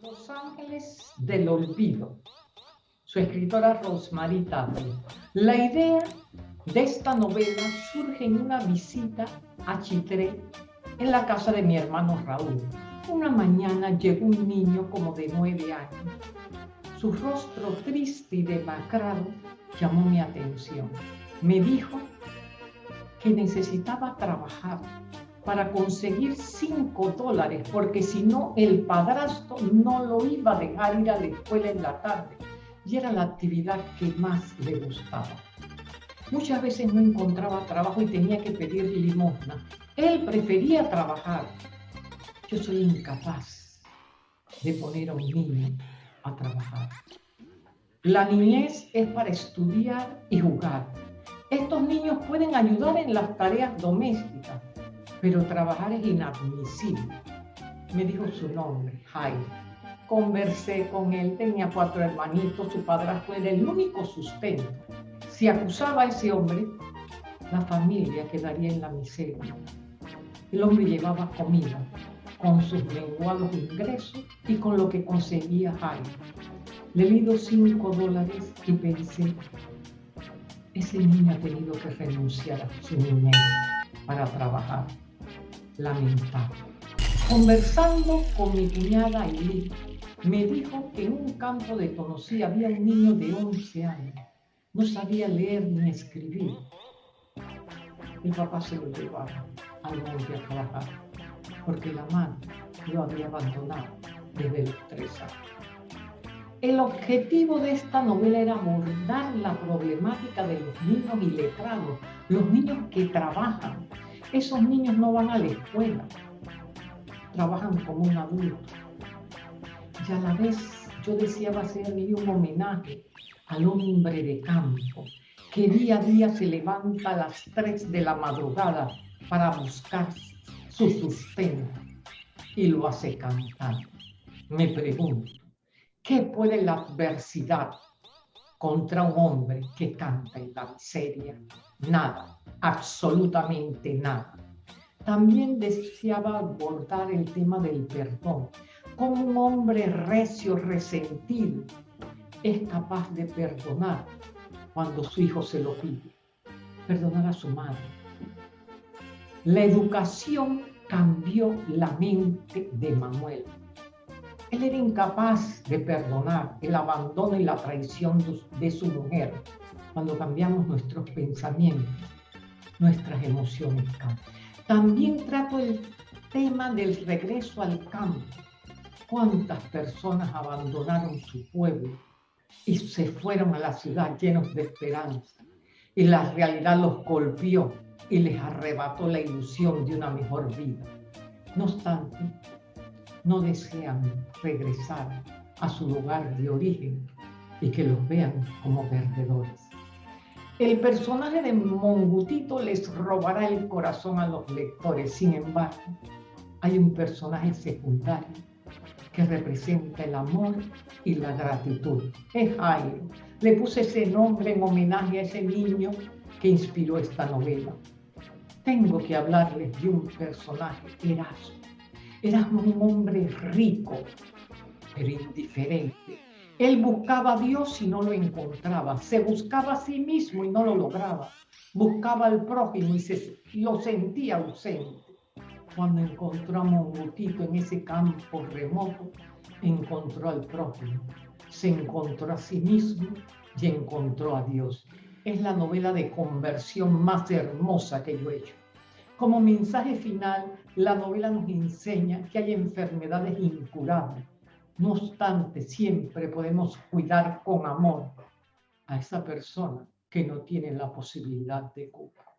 Los Ángeles del Olvido. Su escritora Rosemary Taylor. La idea de esta novela surge en una visita a Chitré en la casa de mi hermano Raúl. Una mañana llegó un niño como de nueve años. Su rostro triste y demacrado llamó mi atención. Me dijo que necesitaba trabajar para conseguir cinco dólares, porque si no, el padrastro no lo iba a dejar ir a la escuela en la tarde. Y era la actividad que más le gustaba. Muchas veces no encontraba trabajo y tenía que pedir limosna. Él prefería trabajar. Yo soy incapaz de poner a un niño a trabajar. La niñez es para estudiar y jugar. Estos niños pueden ayudar en las tareas domésticas, pero trabajar es inadmisible. Me dijo su nombre, Jaime. Conversé con él, tenía cuatro hermanitos, su padrastro era el único sustento. Si acusaba a ese hombre, la familia quedaría en la miseria. El hombre llevaba comida con sus menguados ingresos y con lo que conseguía Jaime. Le di dos cinco dólares y pensé, ese niño ha tenido que renunciar a su niñez para trabajar. Lamentable. Conversando con mi cuñada Eli, me dijo que en un campo de Tonosí había un niño de 11 años. No sabía leer ni escribir. Mi papá se lo llevaba al monte a trabajar, porque la madre lo había abandonado desde los tres años. El objetivo de esta novela era abordar la problemática de los niños iletrados, los niños que trabajan. Esos niños no van a la escuela, trabajan como un adulto. Y a la vez yo deseaba hacerle un homenaje al hombre de campo, que día a día se levanta a las 3 de la madrugada para buscar su sustento y lo hace cantar. Me pregunto, ¿Qué puede la adversidad contra un hombre que canta en la miseria? Nada, absolutamente nada. También deseaba abordar el tema del perdón. Como un hombre recio, resentido, es capaz de perdonar cuando su hijo se lo pide. Perdonar a su madre. La educación cambió la mente de Manuel él era incapaz de perdonar el abandono y la traición de su mujer. Cuando cambiamos nuestros pensamientos, nuestras emociones cambian. También trato el tema del regreso al campo. ¿Cuántas personas abandonaron su pueblo y se fueron a la ciudad llenos de esperanza? Y la realidad los golpeó y les arrebató la ilusión de una mejor vida. No obstante, no desean regresar a su lugar de origen y que los vean como perdedores. El personaje de Mongutito les robará el corazón a los lectores. Sin embargo, hay un personaje secundario que representa el amor y la gratitud. Es Jairo. Le puse ese nombre en homenaje a ese niño que inspiró esta novela. Tengo que hablarles de un personaje, era un hombre rico, pero indiferente. Él buscaba a Dios y no lo encontraba. Se buscaba a sí mismo y no lo lograba. Buscaba al prójimo y lo sentía ausente. Cuando encontró a Mongutito en ese campo remoto, encontró al prójimo. Se encontró a sí mismo y encontró a Dios. Es la novela de conversión más hermosa que yo he hecho. Como mensaje final, la novela nos enseña que hay enfermedades incurables. No obstante, siempre podemos cuidar con amor a esa persona que no tiene la posibilidad de cura.